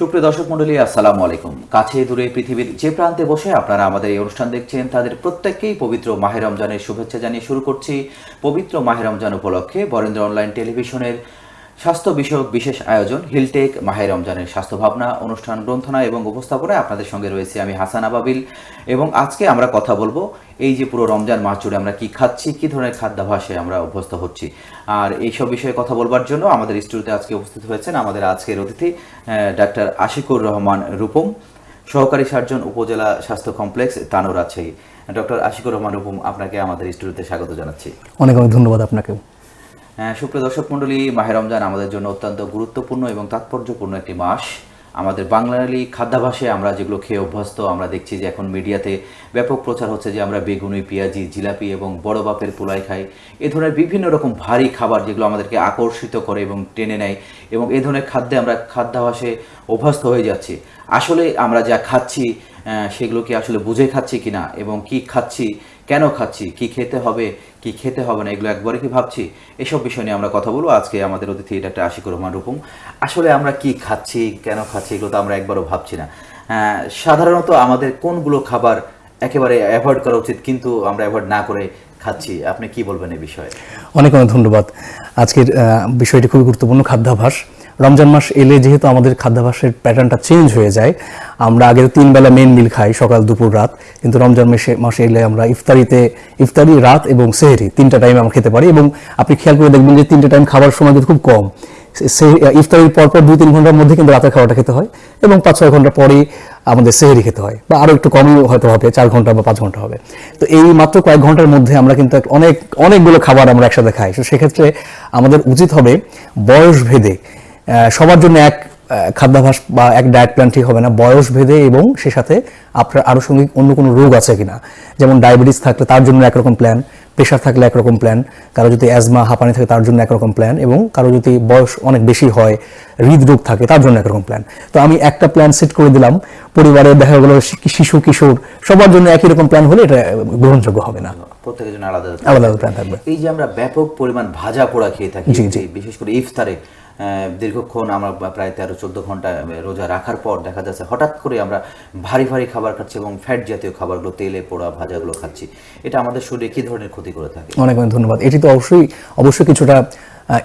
সুপ্রিয় দর্শক মন্ডলী আসসালামু আলাইকুম। কাছে দূরে পৃথিবীর যে প্রান্তে বসে আপনারা আমাদের এই অনুষ্ঠান দেখছেন, তাদের প্রত্যেককেই পবিত্র মাহে রমজানের শুভেচ্ছা জানিয়ে শুরু করছি। পবিত্র মাহে রমজান উপলক্ষে বরেন্দ্র অনলাইন টেলিভিশনের স্বাস্থ্য বিষয়ক বিশেষ আয়োজন হিলটেক মাহে রমজানের স্বাস্থ্য ভাবনা অনুষ্ঠান গ্রন্থনা এবং উপস্থাপনায় আপনাদের সঙ্গে রয়েছে আমি হাসান আবাবিল। এবং আজকে আমরা কথা বলব এই যে পুরো রমজান মাস জুড়ে আমরা কি খাচ্ছি কি ধরনের খাদ্যাভাসে আমরা অভ্যস্ত হচ্ছি। আর এইসব বিষয়ে কথা বলবার জন্য আমাদের স্টুডিওতে আজকে উপস্থিত হয়েছেন আমাদের আজকের অতিথি ডাক্তার আশিকুর রহমান রূপম সহকারী সার্জন উপজেলা স্বাস্থ্য কমপ্লেক্স তানোর রাজশাহী ডক্টর আশিকুর রহমান রূপম আপনাকে আমাদের স্টুডিওতে স্বাগত জানাচ্ছি। অনেক অনেক ধন্যবাদ আপনাকে হ্যাঁ, সুপ্রিয় দর্শক মণ্ডলী মাহে রমজান আমাদের জন্য অত্যন্ত গুরুত্বপূর্ণ এবং তাৎপর্যপূর্ণ একটি মাস। আমাদের বাঙালি খাদ্যাভাসে আমরা যেগুলো খেয়ে অভ্যস্ত, আমরা দেখছি যে এখন মিডিয়াতে ব্যাপক প্রচার হচ্ছে যে আমরা বেগুনি, পেঁয়াজি, জিলাপি এবং বড় বাপের পোলাই খাই। এ ধরনের বিভিন্ন রকম ভারী খাবার যেগুলো আমাদেরকে আকর্ষিত করে এবং টেনে নেয় এবং এ ধরনের খাদ্যে আমরা খাদ্যাভাসে অভ্যস্ত হয়ে যাচ্ছি। আসলে আমরা যা খাচ্ছি সেগুলো কি আসলে বুঝে খাচ্ছি কিনা এবং কি খাচ্ছি কেন খাচ্ছি? কি খেতে হবে? কি খেতে হবে না? এগুলো একবারে কি ভাবছি? এসব বিষয় নিয়ে আমরা কথা বলব। আজকে আমাদের অতিথি ডাক্তার আশিকুর রহমান রূপম। আসলে আমরা কি খাচ্ছি? কেন খাচ্ছি? এগুলো তো আমরা একবারও ভাবছি না। সাধারণত আমাদের কোনগুলো খাবার একেবারে অ্যাভয়েড করা উচিত কিন্তু আমরা অ্যাভয়েড না করে খাচ্ছি? আপনি কি বলবেন এই বিষয়ে? অনেক অনেক ধন্যবাদ। আজকের বিষয়টি খুবই গুরুত্বপূর্ণ খাদ্যাভাস। রমজান মাস এলে যেহেতু আমাদের খাদ্যাভাসের প্যাটার্নটা চেঞ্জ হয়ে যায়, আমরা আগে তিন বেলা মেন মিল খাই সকাল, দুপুর, রাত। কিন্তু রমজান মাসে মাসে এলে আমরা ইফতারিতে ইফতারি, রাত এবং সেহরি তিনটা টাইমে আমরা খেতে পারি এবং আপনি খেয়াল করে দেখবেন যে তিনটা টাইম খাবার সময় কিন্তু খুব কম। ইফতারির পরপর দুই তিন ঘণ্টার মধ্যে কিন্তু রাতের খাবারটা খেতে হয় এবং পাঁচ ছয় ঘণ্টা পরেই আমাদের সেহরি খেতে হয় বা আরও একটু কমই হয়তো হবে, চার ঘণ্টা বা পাঁচ ঘণ্টা হবে। তো এই মাত্র কয়েক ঘণ্টার মধ্যে আমরা কিন্তু অনেক অনেকগুলো খাবার আমরা একসাথে খাই। তো সেক্ষেত্রে আমাদের উচিত হবে বয়স ভেদে সবার জন্য এক খাদ্যাভাস বা এক ডায়েট প্ল্যান ঠিক হবে না। বয়স ভেদে এবং সে সাথে আপনার আনুষঙ্গিক অন্য কোনো রোগ আছে কিনা। যেমন ডায়াবেটিস থাকলে তার জন্য একরকম প্ল্যান প্রেশার থাকলে একরকম প্ল্যান কারও যদি অ্যাজমা হাঁপানি থাকে তার জন্য একরকম প্ল্যান এবং কারও যদি বয়স অনেক বেশি হয় হৃদরোগ থাকে তার জন্য একরকম প্ল্যান তো আমি একটা প্ল্যান সেট করে দিলাম। পরিবারে দেখা গেলো শিশু কিশোর সবার জন্য একই রকম প্ল্যান হলে এটা গ্রহণযোগ্য হবে না। প্রত্যেকের জন্য আলাদা আলাদা প্ল্যান থাকবে। এই যে আমরা ব্যাপক পরিমাণ ভাজা পোড়া খেয়ে থাকি। বিশেষ করে ইফতারে দীর্ঘক্ষণ আমরা প্রায় তেরো, চোদ্দ ঘণ্টা রোজা রাখার পর দেখা যাচ্ছে হঠাৎ করে আমরা ভারী ভারী খাবার খাচ্ছি এবং ফ্যাট জাতীয় খাবারগুলো, তেলে পোড়া ভাজাগুলো খাচ্ছি। এটা আমাদের শরীরে কি ধরনের ক্ষতি করে থাকে? অনেক অনেক ধন্যবাদ। এটি তো অবশ্যই অবশ্যই কিছুটা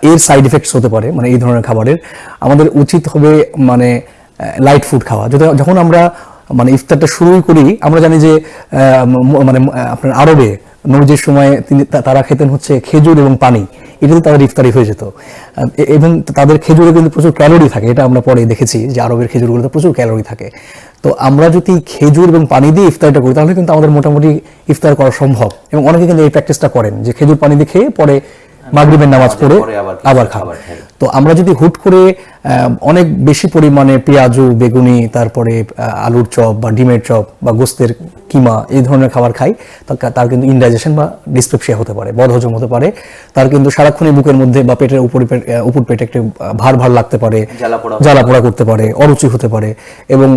এর সাইড এফেক্টস হতে পারে মানে এই ধরনের খাবারের। আমাদের উচিত হবে মানে লাইট ফুড খাওয়া। যখন আমরা মানে ইফতারটা শুরুই করি, আমরা জানি যে মানে আপনার আরবে নবীজির সময় তিনি তারা খেতেন হচ্ছে খেজুর এবং পানি। এটাতে তাদের ইফতারি হয়ে যেত। এবং তাদের খেজুরে কিন্তু প্রচুর ক্যালোরি থাকে। এটা আমরা পরে দেখেছি যে আরবের খেজুরগুলোতে প্রচুর ক্যালোরি থাকে। তো আমরা যদি খেজুর এবং পানি দিয়ে ইফতারটা করি, তাহলে কিন্তু আমাদের মোটামুটি ইফতার করা সম্ভব। এবং অনেকে কিন্তু এই প্র্যাকটিসটা করেন যে খেজুর পানি দিয়ে খেয়ে পরে মাগরিবের নামাজ পড়ে আবার খাবার তো আমরা যদি হুট করে অনেক বেশি পরিমাণে পেঁয়াজু বেগুনি তারপরে আলুর চপ বা ডিমের চপ বা গোস্তের কিমা এই ধরনের খাবার খাই তার কিন্তু ইনডাইজেশন বা ডিসপেপসিয়া হতে পারে বদহজম হতে পারে। তার কিন্তু সারাক্ষণই বুকের মধ্যে বা পেটের উপর উপর পেটে একটু ভার ভার লাগতে পারে জ্বালা পোড়া করতে পারে অরুচি হতে পারে এবং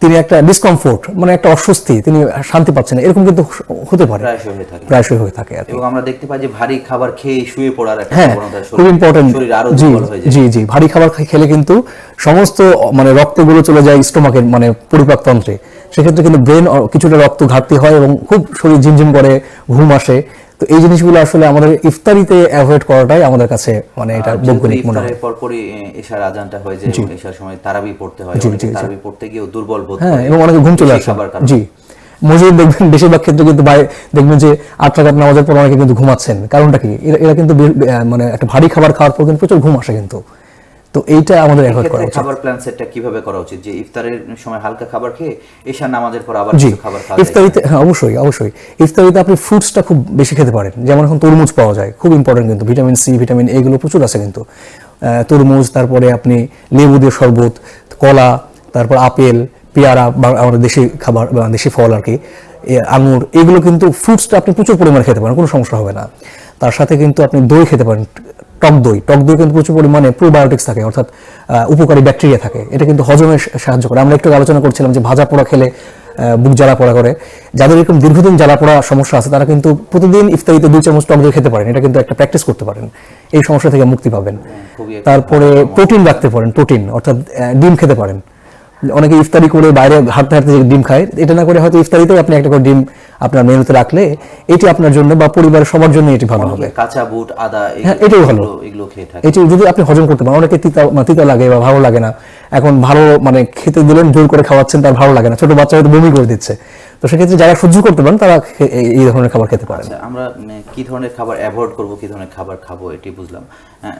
তিনি একটা ডিসকমফোর্ট মানে একটা অস্বস্তি তিনি শান্তি পাচ্ছেন এরকম কিন্তু হতে পারে। প্রায়শই হয়ে থাকে। এবং আমরা দেখতে পাই যে ভারী খাবার খেয়ে শুয়ে পড়ার একটা হ্যাঁ খুব ইম্পর্টেন্ট জি হয়ে জি জি ভারী খাবার খেলে কিন্তু সমস্ত মানে রক্তগুলো চলে যায় স্টোমাকের মানে পরিপাক তন্ত্রে। সেক্ষেত্রে কিন্তু ব্রেন কিছুটা রক্ত ঘাটতি হয় এবং খুব শরীর ঝিমঝিম করে ঘুম আসে। তো এই জিনিসগুলো আসলে আমাদের ইফতারিতে অ্যাভয়েড করাটাই আমাদের কাছে মানে এটা বৈজ্ঞানিক মনে হয়। পরপরই এশার আজানটা হয়ে যায় এশার সময় তারাবি পড়তে হয় অনেকে তারাবি পড়তে গিয়ে দুর্বল বোধ হ্যাঁ এবং অনেকে ঘুম চলে আসে। জি। মসজিদ দেখবেন বেশিরভাগ ক্ষেত্রে কিন্তু দেখবেন যে আট রাকাত নামাজের পর অনেকে কিন্তু ঘুমাচ্ছেন। কারণটা কি? এরা কিন্তু মানে একটা ভারী খাবার খাওয়ার পর কিন্তু প্রচুর ঘুম আসে কিন্তু। তো এইটা আমাদের অ্যাভয়েড করা উচিত। খাবার প্ল্যান সেটটা কীভাবে করা উচিত? যে ইফতারের সময় হালকা খাবার খেয়ে এশার নামাজের পর আবার কিছু খাবার খাওয়া ইফতারিতে হ্যাঁ অবশ্যই অবশ্যই। ইফতারিতে আপনি ফ্রুটসটা খুব বেশি খেতে পারেন। যেমন এখন তরমুজ পাওয়া যায় খুব ইম্পর্টেন্ট কিন্তু। ভিটামিন সি ভিটামিন এগুলো প্রচুর আছে কিন্তু। তরমুজ তারপরে আপনি লেবু দিয়ে শরবত কলা তারপর আপেল পেয়ারা বা আমাদের দেশি খাবার বা দেশি ফল আর কি আঙুর এগুলো কিন্তু ফ্রুটসটা আপনি প্রচুর পরিমাণে খেতে পারেন কোনো সমস্যা হবে না। তার সাথে কিন্তু আপনি দই খেতে পারেন টক দই। টক দই কিন্তু প্রচুর পরিমাণে প্রোবায়োটিক্স থাকে অর্থাৎ উপকারী ব্যাকটেরিয়া থাকে। এটা কিন্তু হজমে সাহায্য করে। আমরা একটু আলোচনা করছিলাম যে ভাজা পোড়া খেলে বুক জ্বালা পড়া করে। যাদের এরকম দীর্ঘদিন জ্বালা পড়া সমস্যা আছে তারা কিন্তু প্রতিদিন ইফতারিতে দুই চামচ টক দই খেতে পারেন। এটা কিন্তু একটা প্র্যাকটিস করতে পারেন। এই সমস্যা থেকে মুক্তি পাবেন। তারপরে প্রোটিন রাখতে পারেন প্রোটিন অর্থাৎ ডিম খেতে পারেন। অনেকে ইফতারি করে বাইরে হাঁটতে হাঁটতে ডিম খায় এটা না করে হয়তো ইফতারিতেও আপনি একটা করে ডিম আপনার মেনুতে রাখলে এটি আপনার জন্য বা পরিবারের সবার জন্য এটি ভালো হবে। কাঁচা বুট আদা হ্যাঁ, এটাই ভালো। এগুলো- খেয়ে থাকে এটি যদি আপনি হজম করতে পারেন অনেকে তিতা তিতা লাগে বা ভালো লাগে না। এখন ভালো মানে খেতে দিলেন জোর করে খাওয়াচ্ছেন তার ভালো লাগে না। ছোট বাচ্চা হয়তো বমি করে দিচ্ছে। তো সেক্ষেত্রে যারা সহ্য করতে পারেন তারা এই- ধরনের খাবার খেতে পারেন। আচ্ছা আমরা কি ধরনের খাবার অ্যাভয়েড করব কি ধরনের খাবার খাব এটি বুঝলাম।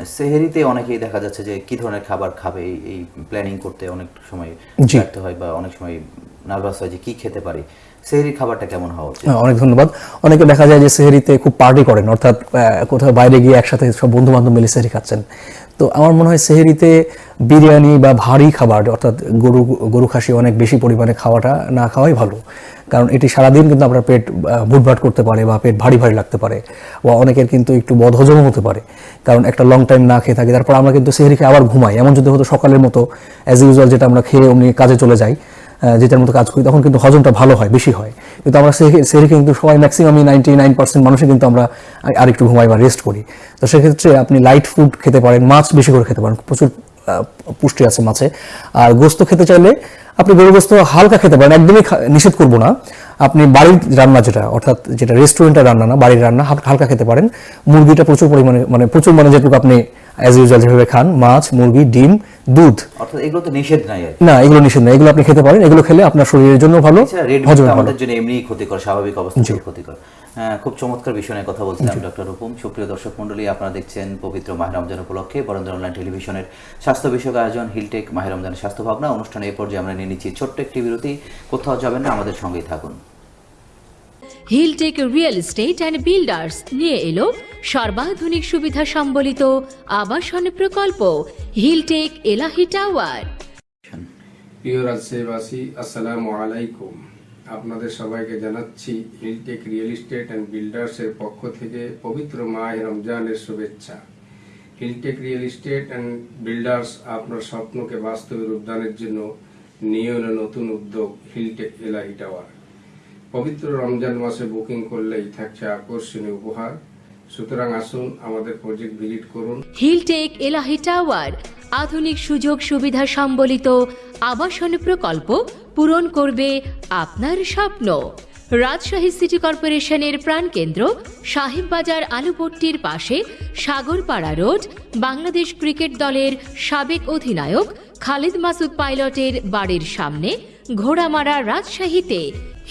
সেহেরিতে অনেকেই দেখা যাচ্ছে যে কি ধরনের খাবার খাবে এই- প্ল্যানিং করতে অনেক সময় জি। ব্যর্থ হয় বা অনেক সময় নার্ভাস হয় যে কি খেতে পারি। সেহেরির খাবারটা কেমন হওয়া উচিত? হ্যাঁ, অনেক ধন্যবাদ। অনেকে দেখা যায় যে সেহরিতে খুব পার্টি করেন অর্থাৎ কোথাও বাইরে গিয়ে একসাথে সব বন্ধু বান্ধব মিলে সেহরি খাচ্ছেন। তো আমার মনে হয় সেহেরিতে বিরিয়ানি বা ভারী খাবার, অর্থাৎ গরু গরু খাসি অনেক বেশি পরিমাণে খাওয়াটা না খাওয়াই ভালো। কারণ এটি সারাদিন কিন্তু আপনার পেট ভুটভাট করতে পারে বা পেট ভারী ভারী লাগতে পারে বা অনেকের কিন্তু একটু বদহজমও হতে পারে। কারণ একটা লং টাইম না খেয়ে থাকি, তারপর আমরা কিন্তু সেহেরিকে আবার ঘুমাই। এমন যদি হতো সকালের মতো অ্যাজ ইউজুয়াল যেটা আমরা খেয়ে অমনি কাজে চলে যাই যেটার মতো কাজ করি, তখন কিন্তু হজমটা ভালো হয়, বেশি হয়। কিন্তু আমরা সে- কিন্তু সবাই ম্যাক্সিমামই নাইনটি নাইন পার্সেন্ট মানুষই কিন্তু আমরা আরেকটু ঘুমাই বা রেস্ট করি। তো সেক্ষেত্রে আপনি লাইট ফুড খেতে পারেন, মাছ বেশি করে খেতে পারেন, প্রচুর পুষ্টি আছে মাছে। আর গোস্ত খেতে চাইলে আপনি গরু গোস্ত হালকা খেতে পারেন, একদমই নিষেধ করব না। আপনি বাড়ির রান্না যেটা, অর্থাৎ যেটা রেস্টুরেন্টের রান্না না, বাড়ির রান্না হালকা খেতে পারেন। মুরগিটা প্রচুর পরিমাণে মানে প্রচুর মানে যেটুকু আপনি অ্যাজ ইউজুয়াল যেভাবে খান মাছ মুরগি ডিম দুধ। অর্থাৎ এগুলো তো নিষেধ নাই না এগুলো নিষেধ না এগুলো আপনি খেতে পারেন। এগুলো খেলে আপনার শরীরের জন্য ভালো রেড হজমে আমাদের জন্য এমনি ক্ষতিকর স্বাভাবিক অবস্থায় ক্ষতিকর। হ্যাঁ খুব চমৎকার বিষয় নিয়ে কথা বলছিলাম ডক্টর রূপম। সুপ্রিয় দর্শক মন্ডলী আপনারা দেখছেন পবিত্র মাহ রমজান উপলক্ষে বরেন্দ্র অনলাইন টেলিভিশনের স্বাস্থ্য বিষয়ক আয়োজন হিলটেক মাহ রমজানের স্বাস্থ্য ভাবনা। অনুষ্ঠানে এই পর্যায়ে আমরা নিয়ে নিচ্ছি ছোট্ট একটি বিরতি। কোথাও যাবেন না আমাদের সঙ্গেই থাকুন। Hilltech real estate and builders নিয়ে এলো সর্বাধুনিক সুবিধা সম্বলিত আবাসন প্রকল্প হিলটেক এলাহি টাওয়ার প্রিয় রাজশাহীবাসী আসসালামু আলাইকুম। আপনাদের সবাইকে জানাচ্ছি হিলটেক রিয়েল এস্টেট অ্যান্ড বিল্ডার্সের পক্ষ থেকে পবিত্র মাহ রমজানের শুভেচ্ছা। Hilltech real estate and builders আপনার স্বপ্নকে বাস্তবে রূপদানের জন্য নিয়ে নতুন উদ্যোগ হিলটেক এলাহি টাওয়ার পবিত্র রমজান মাসে বুকিং করলেই থাকছে আকর্ষণীয় উপহার। সুতরাং আসুন আমাদের প্রজেক্ট ভিজিট করুন। হিলটেক এলাহি টাওয়ার আধুনিক সুযোগ সুবিধা সম্বলিত আবাসন প্রকল্প পূরণ করবে আপনার স্বপ্ন। রাজশাহী সিটি কর্পোরেশনের প্রাণকেন্দ্র সাহেববাজার আলুপট্টির পাশে সাগরপাড়া রোড, বাংলাদেশ ক্রিকেট দলের সাবেক অধিনায়ক খালিদ মাসুদ পাইলটের বাড়ির সামনে ঘোড়ামারা রাজশাহীতে।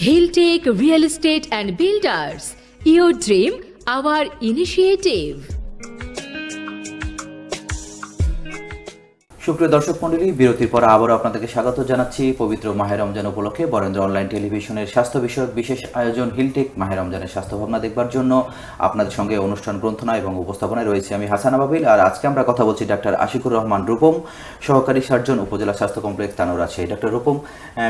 Hilltech real estate and builders your dream our initiative. সুপ্রিয় দর্শক মন্ডলী বিরতির পর আবারও আপনাদেরকে স্বাগত জানাচ্ছি পবিত্র মাহের রমজান উপলক্ষে বরেন্দ্র অনলাইন টেলিভিশনের স্বাস্থ্য বিষয়ক বিশেষ আয়োজন হিলটেক মাহের রমজানের স্বাস্থ্য ভাবনা দেখবার জন্য। আপনাদের সঙ্গে অনুষ্ঠান গ্রন্থনা এবং উপস্থাপনায় রয়েছে আমি হাসান আবাবিল আর আজকে আমরা কথা বলছি ডাক্তার আশিকুর রহমান রূপম সহকারী সার্জন উপজেলা স্বাস্থ্য কমপ্লেক্স তানোর আছে। ডাক্তার রূপম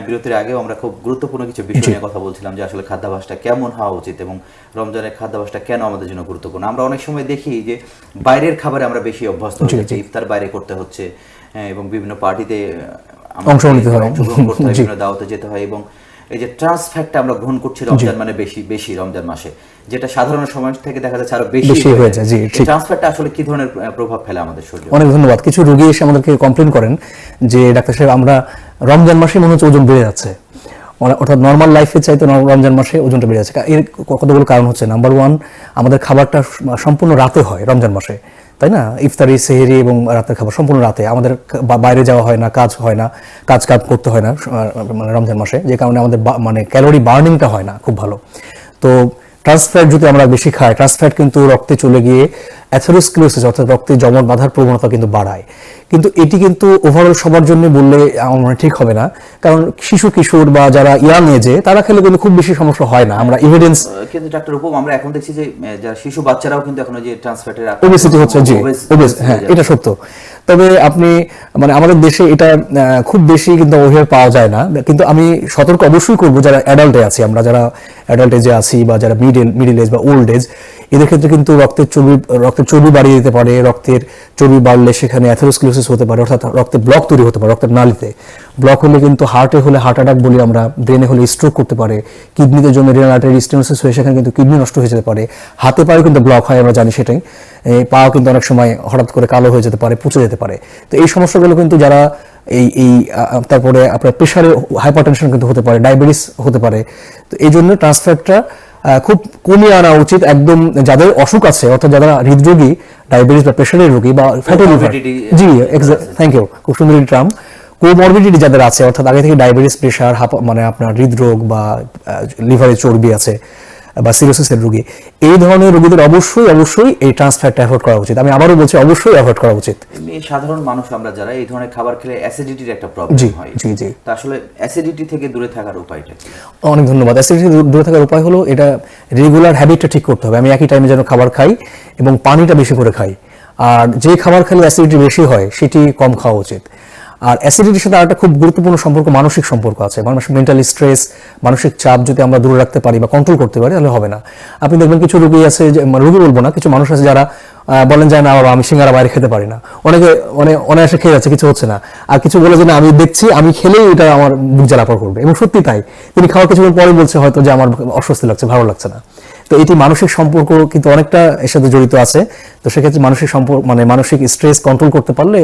বিরতির আগেও আমরা খুব গুরুত্বপূর্ণ কিছু বিষয় নিয়ে কথা বলছিলাম যে আসলে খাদ্যাভ্যাসটা কেমন হওয়া উচিত এবং রমজানের খাদ্যাভ্যাসটা কেন আমাদের জন্য গুরুত্বপূর্ণ। আমরা অনেক সময় দেখি যে বাইরের খাবারে আমরা বেশি অভ্যস্ত হয়ে ইফতার বাইরে করতে হচ্ছে এবং বিভিন্ন পার্টিতে অংশগ্রহণ নিতে হয়। হয়। বিভিন্ন দাওয়াতে যেতে হয় এবং এই যে ট্রান্স ফ্যাটটা আমরা গ্রহণ করছি রমজান মানে বেশি বেশি রমজান মাসে যেটা সাধারণ সময় থেকে দেখা যাচ্ছে আরও বেশি হয়ে যায়, জি, ঠিক। ট্রান্স ফ্যাটটা আসলে কি ধরনের প্রভাব ফেলে আমাদের শরীরে? অনেক ধন্যবাদ। কিছু রোগী এসে আমাদেরকে কমপ্লেন করেন যে ডাক্তার সাহেব আমরা রমজান মাসে মনে হচ্ছে ওজন বেড়ে যাচ্ছে। অর্থাৎ নর্মাল লাইফের চাইতে রমজান মাসে ওজনটা বেড়ে যাচ্ছে। এর কতগুলো কারণ হচ্ছে? নাম্বার ওয়ান আমাদের খাবারটা সম্পূর্ণ রাতে হয় রমজান মাসে। তাই না? ইফতারি, সেহেরি এবং রাতের খাবার সম্পূর্ণ রাতে। আমাদের বাইরে যাওয়া হয় না, কাজ হয় না কাজ কাজ করতে হয় না মানে রমজান মাসে। যে কারণে আমাদের মানে ক্যালোরি বার্নিংটা হয় না, খুব ভালো। তো ট্রান্সফ্যাট যদি আমরা বেশি খাই ট্রান্সফ্যাট কিন্তু রক্তে চলে গিয়ে অ্যাথেরোস্ক্লিরোসিস অর্থাৎ রক্তে জমন বাঁধার প্রবণতা কিন্তু বাড়ায়। কিন্তু এটি কিন্তু ওভারঅল সবার জন্য বললে আমার মনে ঠিক হবে না। কারণ শিশু কিশোর বা যারা ইয়াং এজে তারা খেলে কিন্তু খুব বেশি সমস্যা হয় না। আমরা ইভিডেন্স কিন্তু ডাক্তার উপম আমরা এখন দেখছি যে যারা শিশু বাচ্চারাও কিন্তু এখন যে ট্রান্স ফ্যাটের ওবেসিটি হচ্ছে জি ওবেস হ্যাঁ এটা সত্য। তবে আপনি মানে আমাদের দেশে এটা খুব বেশি কিন্তু ওভাবে পাওয়া যায় না। কিন্তু আমি সতর্ক অবশ্যই করব যারা অ্যাডাল্টে আছি আমরা যারা অ্যাডাল্ট এজে আছি বা যারা মিডল মিডল এজ বা ওল্ড এজ এদের ক্ষেত্রে কিন্তু রক্তের চর্বি রক্তের চর্বি বাড়িয়ে দিতে পারে, রক্তের চর্বি বাড়লে সেখানে অ্যাথেরোস্ক্লিরোসিস হতে পারে, অর্থাৎ রক্তে ব্লক তৈরি হতে পারে, রক্তের নালিতে। ব্লক হলে কিন্তু হার্টে হলে হার্ট অ্যাটাক বলি আমরা ব্রেনে হলে স্ট্রোক করতে পারে। কিডনিতে জমে রেনাল আর্টারি স্টেনোসিস হয়ে সেখানে কিন্তু কিডনি নষ্ট হয়ে যেতে পারে। হাতে পায়ে কিন্তু ব্লক হয়, আমরা জানি সেটাই। পাও কিন্তু অনেক সময় হঠাৎ করে কালো হয়ে যেতে পারে, পুচে যেতে পারে। তো এই সমস্যাগুলো কিন্তু যারা এই এই তারপরে আপনার প্রেশারে হাইপারটেনশন কিন্তু হতে পারে ডায়াবেটিস হতে পারে। তো এই জন্য ট্রান্সফ্যাটটা খুব কমিয়ে আনা উচিত একদম যাদের অসুখ আছে অর্থাৎ যারা হৃদরোগী ডায়াবেটিস বা প্রেশারের রোগী বা fatty liver ji. Thank you খুব সুন্দর ট্রাম কোমরবিডিটি যাদের আছে অর্থাৎ আগে থেকে ডায়াবেটিস প্রেশার মানে আপনার হৃদরোগ বা লিভারে চর্বি আছে বা সিরোসিসের রোগী। এই ধরনের রোগীদের অবশ্যই অবশ্যই এই ট্রান্সফ্যাটটা অ্যাভয়েড করা উচিত। আমি আবারও বলছি অবশ্যই অ্যাভয়েড করা উচিত। সাধারণ মানুষ আমরা যারা এই ধরনের খাবার খেলে অ্যাসিডিটির একটা প্রবলেম হয়। জি, জি। তা আসলে অ্যাসিডিটি থেকে দূরে থাকার উপায়টা অনেক ধন্যবাদ। অ্যাসিডিটি দূরে থাকার উপায় হলো এটা রেগুলার হ্যাবিটটা ঠিক করতে হবে। আমি একই টাইমে যেন খাবার খাই এবং পানিটা বেশি করে খাই। আর যে খাবার খেলে অ্যাসিডিটি বেশি হয় সেটি কম খাওয়া উচিত। আর অ্যাসিডিটির সাথে আরেকটা খুব গুরুত্বপূর্ণ সম্পর্ক মানসিক সম্পর্ক আছে। মানুষ মেন্টাল স্ট্রেস মানসিক চাপ যদি আমরা দূরে রাখতে পারি বা কন্ট্রোল করতে পারি, তাহলে হবে না। আপনি দেখবেন কিছু রোগী আছে মানে রোগী বলব না, কিছু মানুষ আছে যারা বলেন যায় না, বাবা, আমি সিঙ্গারা বাইরে খেতে পারি না। অনেকে অনেক অনায়াসে খেয়ে যাচ্ছে, কিছু হচ্ছে না। আর কিছু বলে যে, না, আমি দেখছি, আমি খেলেই এটা আমার বুক জ্বালাপড় করবে। এবং সত্যি তাই। তিনি খাওয়ার কিছুক্ষণ পরে বলছে হয়তো যে, আমার অস্বস্তি লাগছে, ভালো লাগছে না। তো এটি মানসিক সম্পর্ক কিন্তু অনেকটা এর সাথে জড়িত আছে। তো সেক্ষেত্রে মানসিক সম্পর্ক মানে মানসিক স্ট্রেস কন্ট্রোল করতে পারলে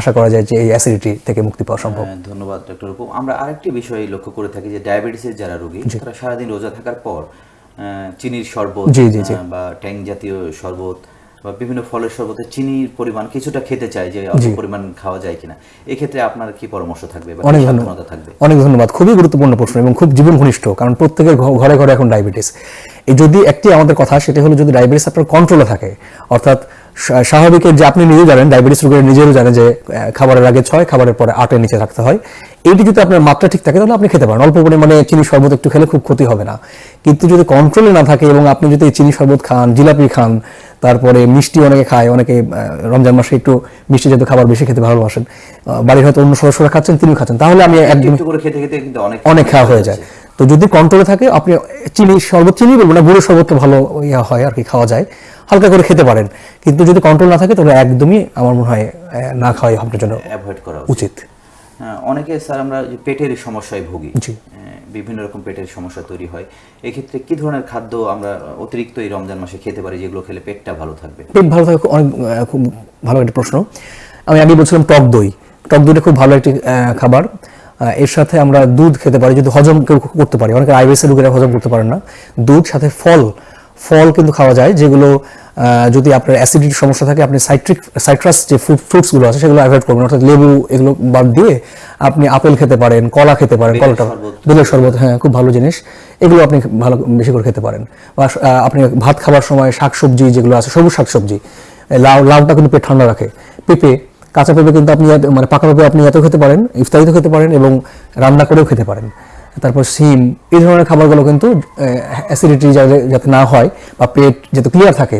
আশা করা যায় যে এই অ্যাসিডিটি থেকে মুক্তি পাওয়া সম্ভব। হ্যাঁ, ধন্যবাদ ডক্টর রূপ আমরা আরেকটি বিষয় লক্ষ্য করে থাকি যে ডায়াবেটিসের যারা রোগী তারা সারাদিন রোজা থাকার পর চিনির শরবত বা ট্যাং জাতীয় শরবত বা বিভিন্ন ফলের শরবতে চিনির পরিমাণ কিছুটা খেতে চায় যে অল্প পরিমাণ খাওয়া যায় কিনা। এক্ষেত্রে আপনার কি পরামর্শ থাকবে অনেক ধন্যবাদ। থাকবে? অনেক ধন্যবাদ। খুবই গুরুত্বপূর্ণ প্রশ্ন এবং খুব জীবন ঘনিষ্ঠ কারণ প্রত্যেকের ঘরে ঘরে এখন ডায়াবেটিস এই যদি একটি আমাদের কথা সেটা হলো যদি ডায়াবেটিস আপনার কন্ট্রোলে থাকে অর্থাৎ স্বাভাবিকের যে আপনি নিজেও জানেন ডায়াবেটিস রোগীরা নিজেরও জানে যে খাবারের আগে ছয় খাবারের পরে আটের নিচে রাখতে হয়। এইটি যদি আপনার মাত্রা ঠিক থাকে তাহলে আপনি খেতে পারেন। অল্প পরিমাণে চিনি শরবত একটু খেলে খুব ক্ষতি হবে না। কিন্তু যদি কন্ট্রোলে না থাকে এবং আপনি যদি চিনি শরবত খান জিলাপি খান তারপরে মিষ্টি অনেকে খায় অনেকে রমজান মাসে একটু মিষ্টি জাতীয় খাবার বেশি খেতে ভালোবাসেন বাড়ির হয়তো অন্য সদস্যরা খাচ্ছেন তিনিও খাচ্ছেন। তাহলে আমি একদম অনেক অনেক খাওয়া হয়ে যায়। তো যদি কন্ট্রোলে থাকে আপনি চিনি শরবত চিনি বলব না গুঁড়ো শরবত তো ভালো ইয়া হয় আর কি খাওয়া যায়। হালকা করে খেতে পারেন। কিন্তু যদি কন্ট্রোল না থাকে তাহলে একদমই আমার মনে হয় না খাওয়াই আপনার জন্য অ্যাভয়েড করা উচিত। হ্যাঁ, অনেকে স্যার আমরা পেটের সমস্যায় ভুগি। বিভিন্ন রকম পেটের সমস্যা তৈরি হয়। এক্ষেত্রে কি ধরনের খাদ্য আমরা অতিরিক্ত এই রমজান মাসে খেতে পারি যেগুলো খেলে পেটটা ভালো থাকবে? পেট ভালো থাকে অনেক খুব ভালো একটা প্রশ্ন। আমি আগে বলছিলাম টক দই। টক দইটা খুব ভালো একটি খাবার। এর সাথে আমরা দুধ খেতে পারি যদি হজম কেউ করতে পারি। অনেকে আইবিএসের রোগীরা হজম করতে পারেন না। দুধ সাথে ফল ফল কিন্তু খাওয়া যায় যেগুলো যদি আপনার অ্যাসিডিটির সমস্যা থাকে আপনি সাইট্রিক সাইট্রাস যে ফ্রুটসগুলো আছে সেগুলো অ্যাভয়েড করবেন। অর্থাৎ লেবু এগুলো বাদ দিয়ে আপনি আপেল খেতে পারেন কলা খেতে পারেন কলাটা। বেলের শরবত হ্যাঁ খুব ভালো জিনিস। এগুলো আপনি ভালো বেশি করে খেতে পারেন। বা আপনি ভাত খাবার সময় শাকসবজি যেগুলো আছে সবুজ শাকসবজি লাউ লাউটা কিন্তু পেট ঠান্ডা রাখে। পেঁপে কাঁচা পেঁপে কিন্তু আপনি মানে পাকা পেঁপে আপনি এত খেতে পারেন ইফতারিতে খেতে পারেন এবং রান্না করেও খেতে পারেন। তারপর সিম এই ধরনের খাবারগুলো কিন্তু অ্যাসিডিটি যাতে না হয় বা পেট যাতে ক্লিয়ার থাকে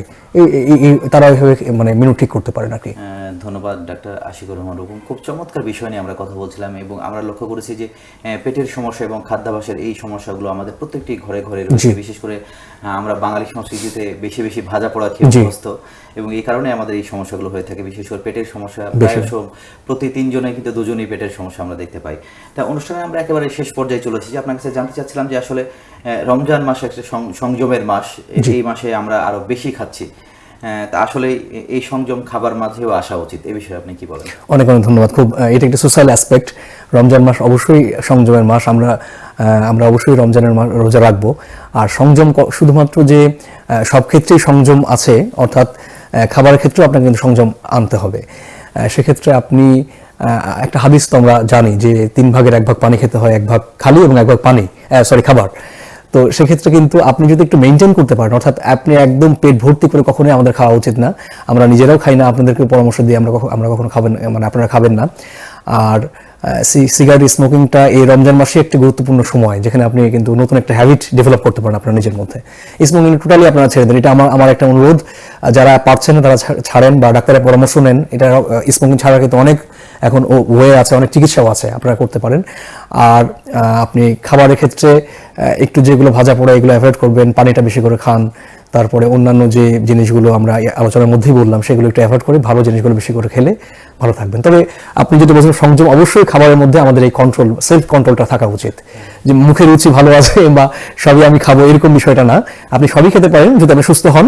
তারা ওইভাবে মানে মেনু ঠিক করতে পারেন আর কি। আহ, ধন্যবাদ ডাক্তার আশিকুর রহমান রূপম খুব চমৎকার বিষয় নিয়ে আমরা কথা বলছিলাম এবং আমরা লক্ষ্য করেছি যে পেটের সমস্যা এবং খাদ্যাভ্যাসের এই সমস্যাগুলো আমাদের প্রত্যেকটি ঘরে ঘরে রয়েছে। বিশেষ করে আমরা বাঙালি সংস্কৃতিতে বেশি বেশি ভাজা পোড়া খেয়ে। অভ্যস্ত এবং এই কারণে আমাদের এই সমস্যাগুলো হয়ে থাকে। বিশেষ করে পেটের সমস্যা প্রায়শ প্রতি তিনজনে কিন্তু দুজনেই পেটের সমস্যা আমরা দেখতে পাই। তা অনুষ্ঠানে আমরা একেবারে শেষ পর্যায়ে চলে এসেছি। আপনার কাছে জানতে চাচ্ছিলাম যে আসলে রমজান মাস একটা সংযমের মাস। এই মাসে আমরা আরও বেশি খাচ্ছি। আসলে এ- এই সংযম খাবার মাঝেও আসা উচিত। এ বিষয়ে আপনি কি বলেন? অনেক অনেক ধন্যবাদ। খুব এটা একটা সোশ্যাল অ্যাসপেক্ট রমজান মাস অবশ্যই সংযমের মাস। আমরা আমরা অবশ্যই রমজানের মাস রোজা আর সংযম শুধুমাত্র যে সব ক্ষেত্রেই সংযম আছে, অর্থাৎ খাবারের ক্ষেত্রেও আপনাকে কিন্তু সংযম আনতে হবে। সেক্ষেত্রে আপনি একটা হাদিস তো আমরা জানি যে তিন ভাগের এক ভাগ পানি খেতে হয়, এক ভাগ খালি এবং এক ভাগ পানি সরি খাবার। তো সেক্ষেত্রে কিন্তু আপনি যদি একটু মেনটেন করতে পারেন, অর্থাৎ আপনি একদম পেট ভর্তি করে কখনোই আমাদের খাওয়া উচিত না। আমরা নিজেরাও খাই না আপনাদেরকে পরামর্শ দিয়ে আমরা আমরা কখনো খাবেন মানে আপনারা খাবেন না। আর সিগারেট স্মোকিংটা এই রমজান মাসে একটি গুরুত্বপূর্ণ সময়, যেখানে আপনি কিন্তু নতুন একটা হ্যাবিট ডেভেলপ করতে পারেন আপনার নিজের মধ্যে। স্মোকিং টোটালি আপনারা ছেড়ে দেন। এটা আমার আমার একটা অনুরোধ। যারা পারছেন না, তারা ছাড়েন বা ডাক্তারের পরামর্শ নেন। এটা স্মোকিং ছাড়া কিন্তু অনেক এখন ওয়ে আছে, অনেক চিকিৎসাও আছে, আপনারা করতে পারেন। আর আপনি খাবারের ক্ষেত্রে একটু যেগুলো ভাজা পোড়া, এগুলো অ্যাভয়েড করবেন, পানিটা বেশি করে খান। তারপরে অন্যান্য যে জিনিসগুলো আমরা আলোচনার মধ্যেই বললাম, সেগুলো একটু অ্যাভয়েড করে ভালো জিনিসগুলো বেশি করে খেলে ভালো থাকবেন। তবে আপনি যদি বলছেন সংযম, অবশ্যই খাবারের মধ্যে আমাদের এই কন্ট্রোল সেলফ কন্ট্রোলটা থাকা উচিত। যে মুখে রুচি ভালো আছে বা সবই আমি খাব, এরকম বিষয়টা না। আপনি সবই খেতে পারেন, যদি আপনি সুস্থ হন।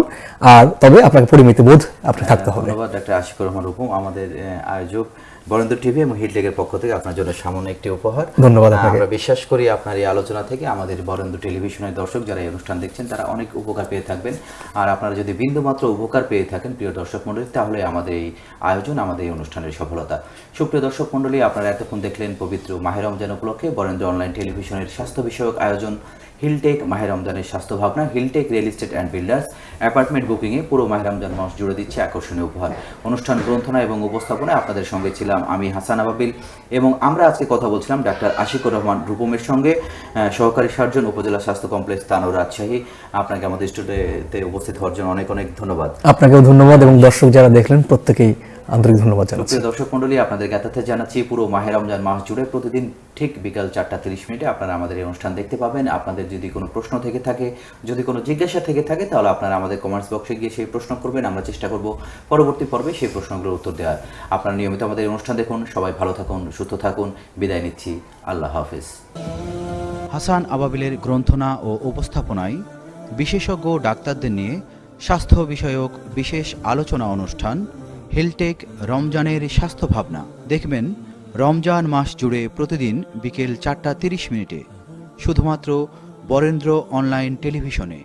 আর তবে আপনাকে পরিমিতি বোধ আপনি থাকতে হবে। ধন্যবাদ, ডাক্তার আশিকুর রহমান রূপম, আমাদের আয়োজক। বরেন্দ্র টিভি এবং হিলটেকের পক্ষ থেকে আপনার জন্য সামান্য একটি উপহার। ধন্যবাদ আমরা বিশ্বাস করি আপনার এই আলোচনা থেকে আমাদের বরেন্দ্র টেলিভিশনের দর্শক যারা এই অনুষ্ঠান দেখছেন তারা অনেক উপকার পেয়ে থাকবেন। আর আপনারা যদি বিন্দুমাত্র উপকার পেয়ে থাকেন প্রিয় দর্শক মণ্ডলী তাহলে আমাদের এই আয়োজন আমাদের এই অনুষ্ঠানের সফলতা। সুপ্রিয় দর্শক মণ্ডলী আপনারা এতক্ষণ দেখলেন পবিত্র মাহের রমজান উপলক্ষে বরেন্দ্র অনলাইন টেলিভিশনের স্বাস্থ্য বিষয়ক আয়োজন। হিলটেক মাহের রমজানের স্বাস্থ্য ভাবনা Hilltech real estate and builders apartment বুকিংয়ে পুরো মাহের রমজান মাস জুড়ে দিচ্ছে আকর্ষণীয় উপহার। অনুষ্ঠান গ্রন্থনা এবং উপস্থাপনায় আপনাদের সঙ্গে ছিলাম আমি হাসান আবাবিল এবং আমরা আজকে কথা বলছিলাম ডাক্তার আশিকুর রহমান রূপমের সঙ্গে সহকারী সার্জন, উপজেলা স্বাস্থ্য কমপ্লেক্স তানোর রাজশাহী। আপনাকে আমাদের স্টুডিওতে উপস্থিত হওয়ার জন্য অনেক অনেক ধন্যবাদ। আপনাকেও ধন্যবাদ এবং দর্শক যারা দেখলেন প্রত্যেকেই আন্তরিক ধন্যবাদ জানাচ্ছি। দর্শক মন্ডলী আপনাদের জ্ঞাতার্থে জানাচ্ছি পুরো মাহের রমজান মাস জুড়ে প্রতিদিন ঠিক বিকাল চারটা তিরিশ মিনিটে আপনারা আমাদের এই অনুষ্ঠান দেখতে পাবেন। আপনাদের যদি কোনো প্রশ্ন থেকে থাকে যদি কোনো জিজ্ঞাসা থেকে থাকে তাহলে আপনারা আমাদের কমেন্টস বক্সে গিয়ে সেই প্রশ্ন করবেন। আমরা চেষ্টা করব পরবর্তী পর্বে সেই প্রশ্নগুলোর উত্তর দেওয়ার। আপনারা নিয়মিত আমাদের অনুষ্ঠান দেখুন। সবাই ভালো থাকুন সুস্থ থাকুন। বিদায় নিচ্ছি। আল্লাহ হাফিজ। হাসান আবাবিলের গ্রন্থনা ও উপস্থাপনায় বিশেষজ্ঞ ডাক্তারদের নিয়ে স্বাস্থ্য বিষয়ক বিশেষ আলোচনা অনুষ্ঠান হেলটেক রমজানের স্বাস্থ্য ভাবনা দেখবেন, রমজান মাস জুড়ে প্রতিদিন বিকেল চারটা তিরিশ মিনিটে। শুধুমাত্র বরেন্দ্র অনলাইন টেলিভিশনে।